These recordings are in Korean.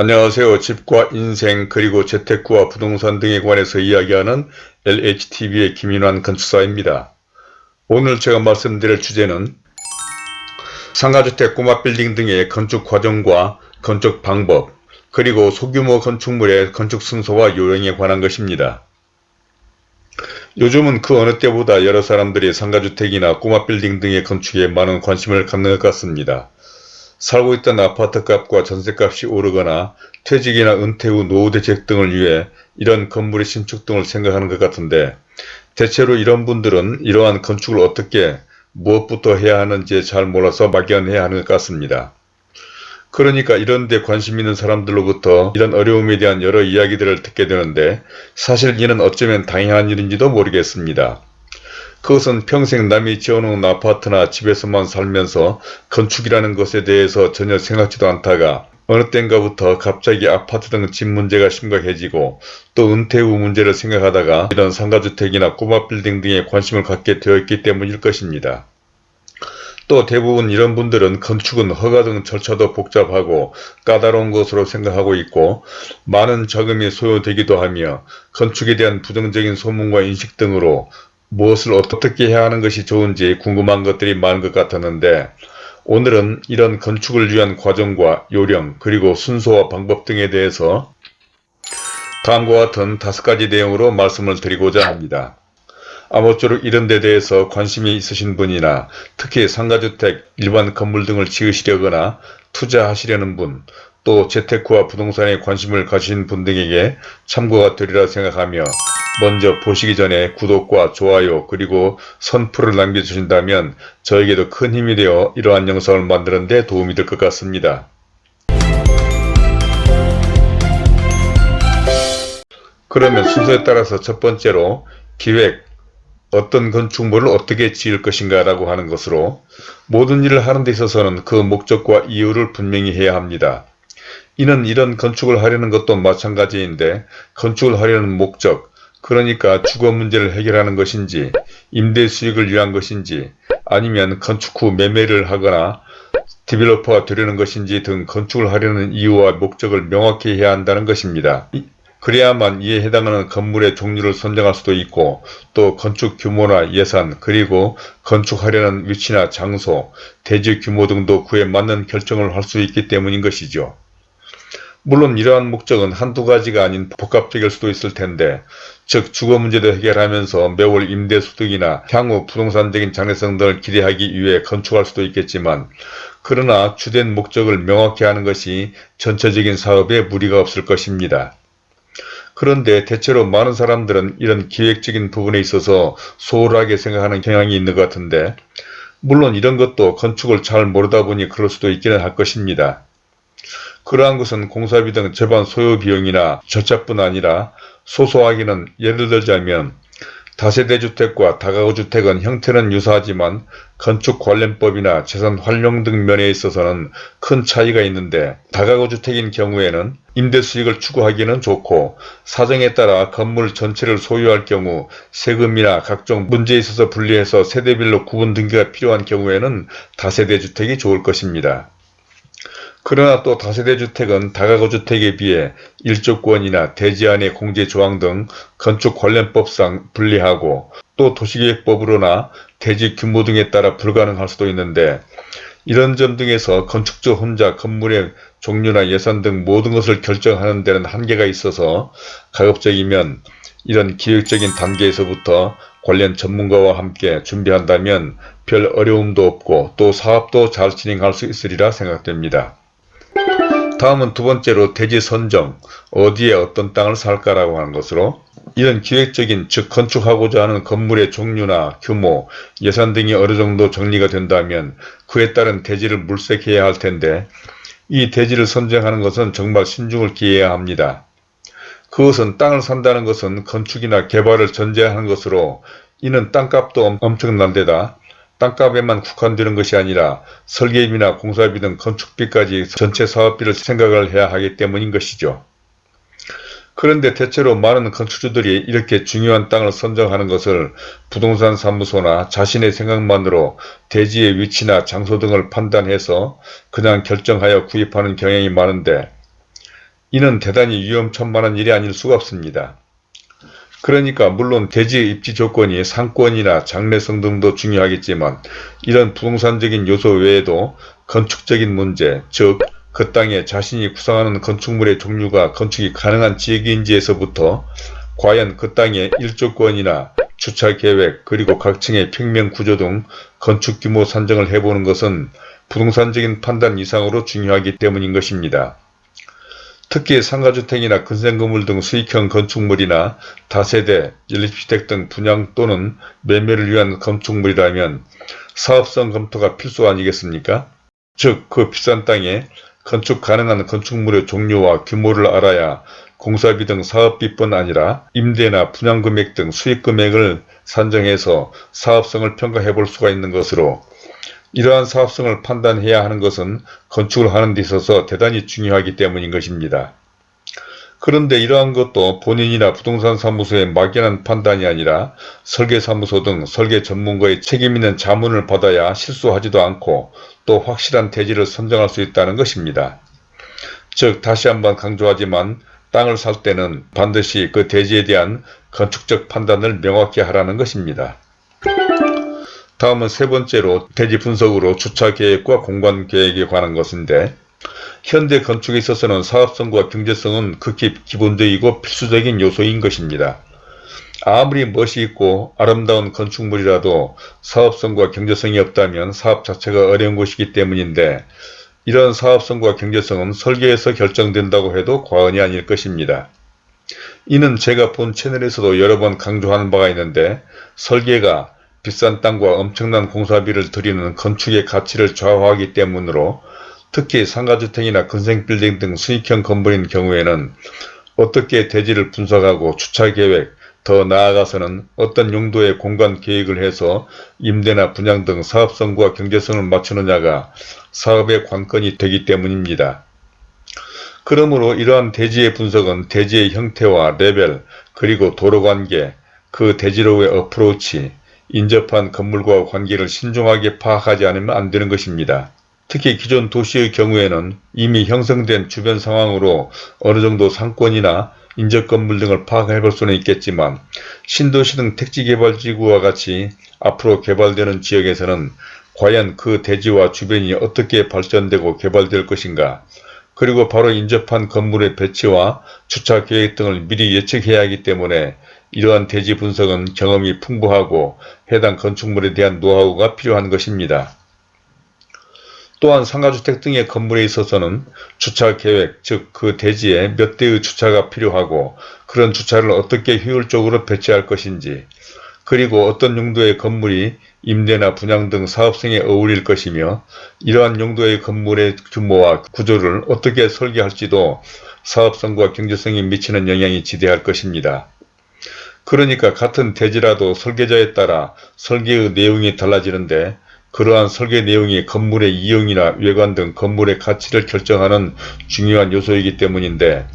안녕하세요. 집과 인생 그리고 재테크와 부동산 등에 관해서 이야기하는 LHTV의 김인환 건축사입니다. 오늘 제가 말씀드릴 주제는 상가주택 꼬마 빌딩 등의 건축 과정과 건축 방법 그리고 소규모 건축물의 건축 순서와 요령에 관한 것입니다. 요즘은 그 어느 때보다 여러 사람들이 상가주택이나 꼬마 빌딩 등의 건축에 많은 관심을 갖는 것 같습니다. 살고 있던 아파트값과 전세값이 오르거나 퇴직이나 은퇴 후 노후 대책 등을 위해 이런 건물의 신축 등을 생각하는 것 같은데 대체로 이런 분들은 이러한 건축을 어떻게 무엇부터 해야 하는지 잘 몰라서 막연해야 하는 것 같습니다. 그러니까 이런 데 관심 있는 사람들로부터 이런 어려움에 대한 여러 이야기들을 듣게 되는데 사실 이는 어쩌면 당연한 일인지도 모르겠습니다. 그것은 평생 남이 지어놓은 아파트나 집에서만 살면서 건축이라는 것에 대해서 전혀 생각지도 않다가 어느 땐가부터 갑자기 아파트 등 집 문제가 심각해지고 또 은퇴 후 문제를 생각하다가 이런 상가주택이나 꼬마 빌딩 등에 관심을 갖게 되었기 때문일 것입니다. 또 대부분 이런 분들은 건축은 허가 등 절차도 복잡하고 까다로운 것으로 생각하고 있고 많은 자금이 소요되기도 하며 건축에 대한 부정적인 소문과 인식 등으로 무엇을 어떻게 해야 하는 것이 좋은지 궁금한 것들이 많은 것 같았는데 오늘은 이런 건축을 위한 과정과 요령 그리고 순서와 방법 등에 대해서 다음과 같은 다섯 가지 내용으로 말씀을 드리고자 합니다. 아무쪼록 이런 데 대해서 관심이 있으신 분이나 특히 상가주택, 일반 건물 등을 지으시려거나 투자하시려는 분, 또 재테크와 부동산에 관심을 가진 분 등에게 참고가 되리라 생각하며 먼저 보시기 전에 구독과 좋아요 그리고 선풀을 남겨주신다면 저에게도 큰 힘이 되어 이러한 영상을 만드는 데 도움이 될 것 같습니다. 그러면 순서에 따라서 첫 번째로 기획, 어떤 건축물을 어떻게 지을 것인가 라고 하는 것으로 모든 일을 하는 데 있어서는 그 목적과 이유를 분명히 해야 합니다. 이는 이런 건축을 하려는 것도 마찬가지인데 건축을 하려는 목적, 그러니까 주거 문제를 해결하는 것인지 임대 수익을 위한 것인지 아니면 건축 후 매매를 하거나 디벨로퍼가 되려는 것인지 등 건축을 하려는 이유와 목적을 명확히 해야 한다는 것입니다. 그래야만 이에 해당하는 건물의 종류를 선정할 수도 있고 또 건축 규모나 예산 그리고 건축하려는 위치나 장소, 대지 규모 등도 그에 맞는 결정을 할 수 있기 때문인 것이죠. 물론 이러한 목적은 한두 가지가 아닌 복합적일 수도 있을 텐데 즉 주거 문제도 해결하면서 매월 임대소득이나 향후 부동산적인 장래성 등을 기대하기 위해 건축할 수도 있겠지만 그러나 주된 목적을 명확히 하는 것이 전체적인 사업에 무리가 없을 것입니다. 그런데 대체로 많은 사람들은 이런 기획적인 부분에 있어서 소홀하게 생각하는 경향이 있는 것 같은데 물론 이런 것도 건축을 잘 모르다 보니 그럴 수도 있기는 할 것입니다. 그러한 것은 공사비 등 절반 소요 비용이나 절차뿐 아니라 소소하기는 예를 들자면 다세대 주택과 다가구 주택은 형태는 유사하지만 건축 관련법이나 재산 활용 등 면에 있어서는 큰 차이가 있는데 다가구 주택인 경우에는 임대 수익을 추구하기는 좋고 사정에 따라 건물 전체를 소유할 경우 세금이나 각종 문제에 있어서 분리해서 세대별로 구분 등기가 필요한 경우에는 다세대 주택이 좋을 것입니다. 그러나 또 다세대 주택은 다가구 주택에 비해 일조권이나 대지안의 공제조항 등 건축 관련법상 불리하고 또 도시계획법으로나 대지 규모 등에 따라 불가능할 수도 있는데 이런 점 등에서 건축주 혼자 건물의 종류나 예산 등 모든 것을 결정하는 데는 한계가 있어서 가급적이면 이런 기획적인 단계에서부터 관련 전문가와 함께 준비한다면 별 어려움도 없고 또 사업도 잘 진행할 수 있으리라 생각됩니다. 다음은 두 번째로 대지 선정, 어디에 어떤 땅을 살까라고 하는 것으로 이런 기획적인 즉 건축하고자 하는 건물의 종류나 규모, 예산 등이 어느 정도 정리가 된다면 그에 따른 대지를 물색해야 할 텐데 이 대지를 선정하는 것은 정말 신중을 기해야 합니다. 그것은 땅을 산다는 것은 건축이나 개발을 전제하는 것으로 이는 땅값도 엄청난 데다 땅값에만 국한되는 것이 아니라 설계비나 공사비 등 건축비까지 전체 사업비를 생각을 해야 하기 때문인 것이죠. 그런데 대체로 많은 건축주들이 이렇게 중요한 땅을 선정하는 것을 부동산 사무소나 자신의 생각만으로 대지의 위치나 장소 등을 판단해서 그냥 결정하여 구입하는 경향이 많은데 이는 대단히 위험천만한 일이 아닐 수가 없습니다. 그러니까 물론 대지의 입지 조건이 상권이나 장래성 등도 중요하겠지만 이런 부동산적인 요소 외에도 건축적인 문제, 즉 그 땅에 자신이 구상하는 건축물의 종류가 건축이 가능한 지역인지에서부터 과연 그 땅의 일조권이나 주차계획 그리고 각 층의 평면구조 등 건축규모 산정을 해보는 것은 부동산적인 판단 이상으로 중요하기 때문인 것입니다. 특히 상가주택이나 근생건물 등 수익형 건축물이나 다세대, 연립주택 등 분양 또는 매매를 위한 건축물이라면 사업성 검토가 필수 아니겠습니까? 즉 그 비싼 땅에 건축 가능한 건축물의 종류와 규모를 알아야 공사비 등 사업비뿐 아니라 임대나 분양금액 등 수익금액을 산정해서 사업성을 평가해 볼 수가 있는 것으로 이러한 사업성을 판단해야 하는 것은 건축을 하는 데 있어서 대단히 중요하기 때문인 것입니다. 그런데 이러한 것도 본인이나 부동산 사무소의 막연한 판단이 아니라 설계사무소 등 설계 전문가의 책임있는 자문을 받아야 실수하지도 않고 또 확실한 대지를 선정할 수 있다는 것입니다. 즉 다시 한번 강조하지만 땅을 살 때는 반드시 그 대지에 대한 건축적 판단을 명확히 하라는 것입니다. 다음은 세 번째로 대지 분석으로 주차 계획과 공간 계획에 관한 것인데 현대 건축에 있어서는 사업성과 경제성은 극히 기본적이고 필수적인 요소인 것입니다. 아무리 멋이 있고 아름다운 건축물이라도 사업성과 경제성이 없다면 사업 자체가 어려운 것이기 때문인데 이런 사업성과 경제성은 설계에서 결정된다고 해도 과언이 아닐 것입니다. 이는 제가 본 채널에서도 여러 번 강조하는 바가 있는데 설계가 비싼 땅과 엄청난 공사비를 들이는 건축의 가치를 좌우하기 때문으로 특히 상가주택이나 근생빌딩 등 수익형 건물인 경우에는 어떻게 대지를 분석하고 주차계획, 더 나아가서는 어떤 용도의 공간 계획을 해서 임대나 분양 등 사업성과 경제성을 맞추느냐가 사업의 관건이 되기 때문입니다. 그러므로 이러한 대지의 분석은 대지의 형태와 레벨, 그리고 도로관계, 그 대지로의 어프로치, 인접한 건물과 관계를 신중하게 파악하지 않으면 안 되는 것입니다. 특히 기존 도시의 경우에는 이미 형성된 주변 상황으로 어느 정도 상권이나 인접 건물 등을 파악해 볼 수는 있겠지만 신도시 등 택지개발지구와 같이 앞으로 개발되는 지역에서는 과연 그 대지와 주변이 어떻게 발전되고 개발될 것인가 그리고 바로 인접한 건물의 배치와 주차 계획 등을 미리 예측해야 하기 때문에 이러한 대지 분석은 경험이 풍부하고 해당 건축물에 대한 노하우가 필요한 것입니다. 또한 상가주택 등의 건물에 있어서는 주차 계획 즉 그 대지에 몇 대의 주차가 필요하고 그런 주차를 어떻게 효율적으로 배치할 것인지 그리고 어떤 용도의 건물이 임대나 분양 등 사업성에 어울릴 것이며 이러한 용도의 건물의 규모와 구조를 어떻게 설계할지도 사업성과 경제성에 미치는 영향이 지대할 것입니다. 그러니까 같은 대지라도 설계자에 따라 설계의 내용이 달라지는데 그러한 설계 내용이 건물의 이용이나 외관 등 건물의 가치를 결정하는 중요한 요소이기 때문인데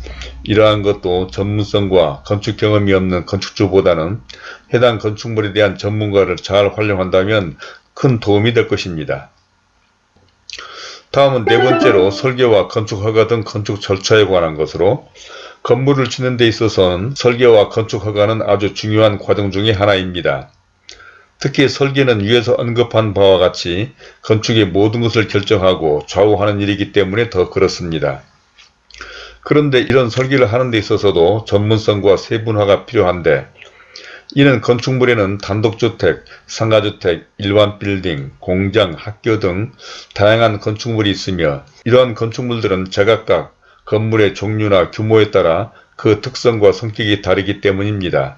이러한 것도 전문성과 건축 경험이 없는 건축주보다는 해당 건축물에 대한 전문가를 잘 활용한다면 큰 도움이 될 것입니다. 다음은 네 번째로 설계와 건축허가 등 건축 절차에 관한 것으로 건물을 짓는 데 있어서는 설계와 건축 허가는 아주 중요한 과정 중의 하나입니다. 특히 설계는 위에서 언급한 바와 같이 건축의 모든 것을 결정하고 좌우하는 일이기 때문에 더 그렇습니다. 그런데 이런 설계를 하는 데 있어서도 전문성과 세분화가 필요한데 이는 건축물에는 단독주택, 상가주택, 일반 빌딩, 공장, 학교 등 다양한 건축물이 있으며 이러한 건축물들은 제각각 건물의 종류나 규모에 따라 그 특성과 성격이 다르기 때문입니다.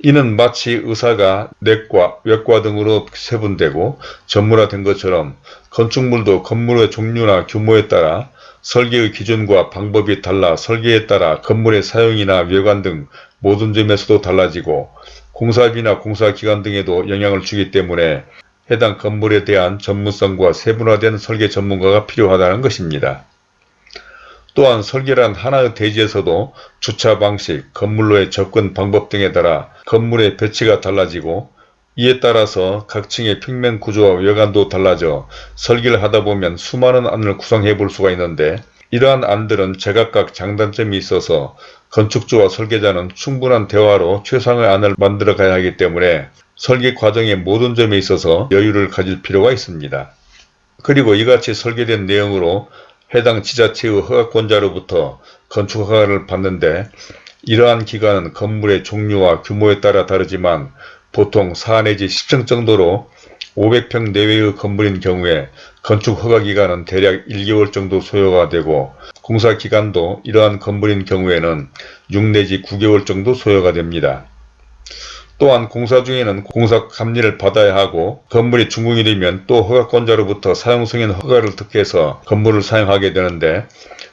이는 마치 의사가 내과, 외과 등으로 세분되고 전문화된 것처럼 건축물도 건물의 종류나 규모에 따라 설계의 기준과 방법이 달라 설계에 따라 건물의 사용이나 외관 등 모든 점에서도 달라지고 공사비나 공사기간 등에도 영향을 주기 때문에 해당 건물에 대한 전문성과 세분화된 설계 전문가가 필요하다는 것입니다. 또한 설계란 하나의 대지에서도 주차 방식, 건물로의 접근 방법 등에 따라 건물의 배치가 달라지고 이에 따라서 각 층의 평면 구조와 외관도 달라져 설계를 하다 보면 수많은 안을 구성해 볼 수가 있는데 이러한 안들은 제각각 장단점이 있어서 건축주와 설계자는 충분한 대화로 최상의 안을 만들어 가야 하기 때문에 설계 과정의 모든 점에 있어서 여유를 가질 필요가 있습니다. 그리고 이같이 설계된 내용으로 해당 지자체의 허가권자로부터 건축허가를 받는데 이러한 기간은 건물의 종류와 규모에 따라 다르지만 보통 4 내지 10층 정도로 500평 내외의 건물인 경우에 건축 허가 기간은 대략 1개월 정도 소요가 되고 공사 기간도 이러한 건물인 경우에는 6 내지 9개월 정도 소요가 됩니다. 또한 공사 중에는 공사 감리를 받아야 하고 건물이 준공이 되면 또 허가권자로부터 사용승인 허가를 득해서 건물을 사용하게 되는데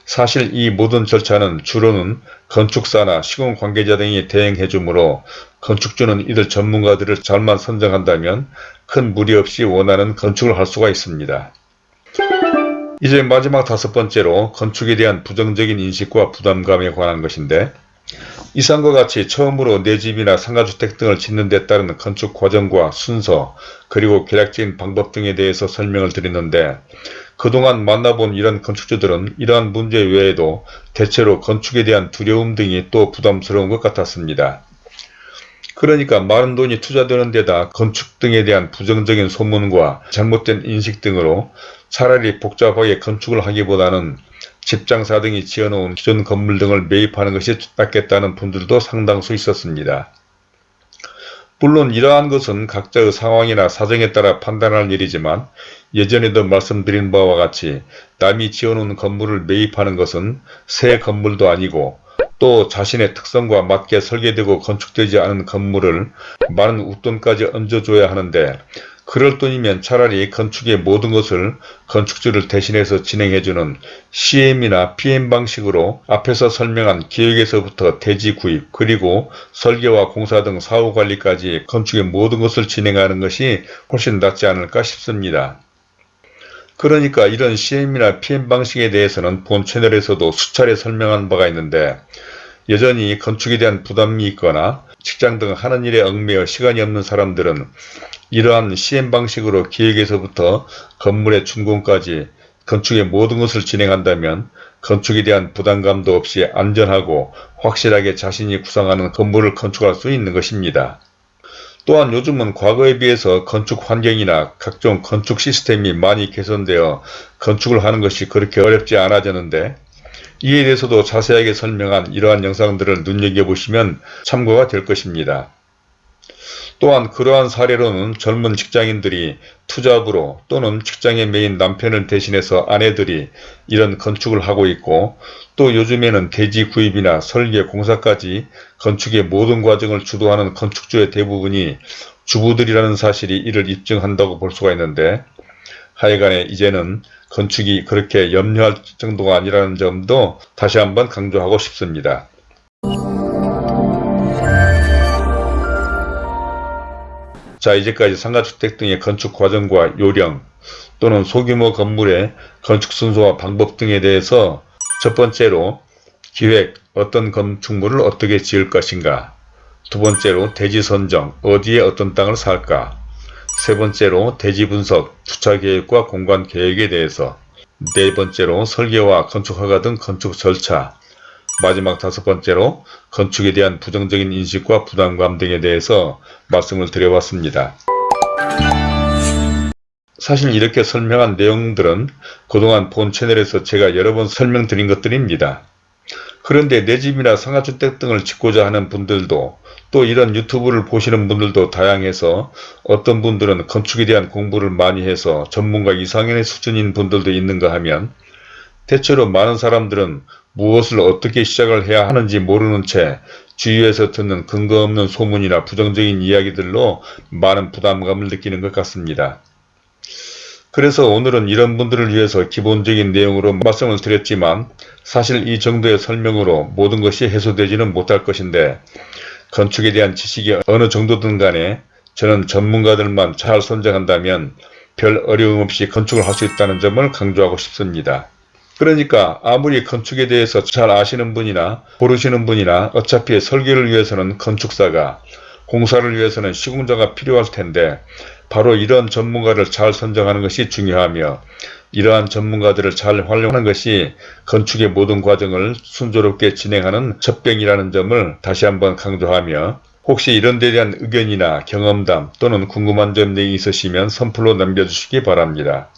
사실 이 모든 절차는 주로는 건축사나 시공 관계자 등이 대행해 주므로 건축주는 이들 전문가들을 잘만 선정한다면 큰 무리 없이 원하는 건축을 할 수가 있습니다. 이제 마지막 다섯 번째로 건축에 대한 부정적인 인식과 부담감에 관한 것인데 이상과 같이 처음으로 내 집이나 상가주택 등을 짓는 데 따른 건축 과정과 순서 그리고 계략적인 방법 등에 대해서 설명을 드렸는데 그동안 만나본 이런 건축주들은 이러한 문제 외에도 대체로 건축에 대한 두려움 등이 또 부담스러운 것 같았습니다. 그러니까 많은 돈이 투자되는 데다 건축 등에 대한 부정적인 소문과 잘못된 인식 등으로 차라리 복잡하게 건축을 하기보다는 집장사 등이 지어놓은 기존 건물 등을 매입하는 것이 낫겠다는 분들도 상당수 있었습니다. 물론 이러한 것은 각자의 상황이나 사정에 따라 판단할 일이지만 예전에도 말씀드린 바와 같이 남이 지어놓은 건물을 매입하는 것은 새 건물도 아니고 또 자신의 특성과 맞게 설계되고 건축되지 않은 건물을 많은 웃돈까지 얹어줘야 하는데 그럴 돈이면 차라리 건축의 모든 것을 건축주를 대신해서 진행해주는 CM이나 PM 방식으로 앞에서 설명한 기획에서부터 대지 구입 그리고 설계와 공사 등 사후관리까지 건축의 모든 것을 진행하는 것이 훨씬 낫지 않을까 싶습니다. 그러니까 이런 CM이나 PM 방식에 대해서는 본 채널에서도 수차례 설명한 바가 있는데 여전히 건축에 대한 부담이 있거나 직장 등 하는 일에 얽매여 시간이 없는 사람들은 이러한 시행 방식으로 기획에서부터 건물의 준공까지 건축의 모든 것을 진행한다면 건축에 대한 부담감도 없이 안전하고 확실하게 자신이 구상하는 건물을 건축할 수 있는 것입니다. 또한 요즘은 과거에 비해서 건축 환경이나 각종 건축 시스템이 많이 개선되어 건축을 하는 것이 그렇게 어렵지 않아졌는데 이에 대해서도 자세하게 설명한 이러한 영상들을 눈여겨보시면 참고가 될 것입니다. 또한 그러한 사례로는 젊은 직장인들이 투잡으로 또는 직장에 매인 남편을 대신해서 아내들이 이런 건축을 하고 있고 또 요즘에는 대지 구입이나 설계 공사까지 건축의 모든 과정을 주도하는 건축주의 대부분이 주부들이라는 사실이 이를 입증한다고 볼 수가 있는데 하여간에 이제는 건축이 그렇게 염려할 정도가 아니라는 점도 다시 한번 강조하고 싶습니다. 자 이제까지 상가주택 등의 건축 과정과 요령 또는 소규모 건물의 건축 순서와 방법 등에 대해서 첫 번째로 기획 어떤 건축물을 어떻게 지을 것인가 두 번째로 대지 선정 어디에 어떤 땅을 살까 세 번째로 대지 분석 주차 계획과 공간 계획에 대해서 네 번째로 설계와 건축 허가 등 건축 절차 마지막 다섯 번째로 건축에 대한 부정적인 인식과 부담감 등에 대해서 말씀을 드려봤습니다. 사실 이렇게 설명한 내용들은 그동안 본 채널에서 제가 여러 번 설명드린 것들입니다. 그런데 내 집이나 상가주택 등을 짓고자 하는 분들도 또 이런 유튜브를 보시는 분들도 다양해서 어떤 분들은 건축에 대한 공부를 많이 해서 전문가 이상의 수준인 분들도 있는가 하면 대체로 많은 사람들은 무엇을 어떻게 시작을 해야 하는지 모르는 채 주위에서 듣는 근거 없는 소문이나 부정적인 이야기들로 많은 부담감을 느끼는 것 같습니다. 그래서 오늘은 이런 분들을 위해서 기본적인 내용으로 말씀을 드렸지만 사실 이 정도의 설명으로 모든 것이 해소되지는 못할 것인데 건축에 대한 지식이 어느 정도든 간에 저는 전문가들만 잘 선정한다면 별 어려움 없이 건축을 할 수 있다는 점을 강조하고 싶습니다. 그러니까 아무리 건축에 대해서 잘 아시는 분이나 모르시는 분이나 어차피 설계를 위해서는 건축사가 공사를 위해서는 시공자가 필요할 텐데 바로 이런 전문가를 잘 선정하는 것이 중요하며 이러한 전문가들을 잘 활용하는 것이 건축의 모든 과정을 순조롭게 진행하는 첩병이라는 점을 다시 한번 강조하며 혹시 이런 데 대한 의견이나 경험담 또는 궁금한 점 등이 있으시면 선플로 남겨주시기 바랍니다.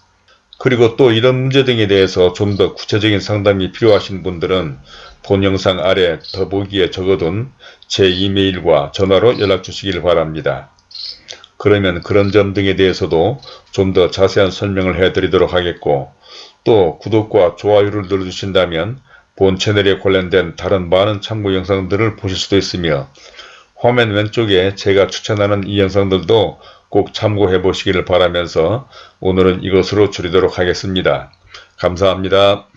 그리고 또 이런 문제 등에 대해서 좀 더 구체적인 상담이 필요하신 분들은 본 영상 아래 더보기에 적어둔 제 이메일과 전화로 연락 주시길 바랍니다. 그러면 그런 점 등에 대해서도 좀 더 자세한 설명을 해드리도록 하겠고 또 구독과 좋아요를 눌러주신다면 본 채널에 관련된 다른 많은 참고 영상들을 보실 수도 있으며 화면 왼쪽에 제가 추천하는 이 영상들도 꼭 참고해 보시기를 바라면서 오늘은 이것으로 줄이도록 하겠습니다. 감사합니다.